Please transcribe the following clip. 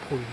보이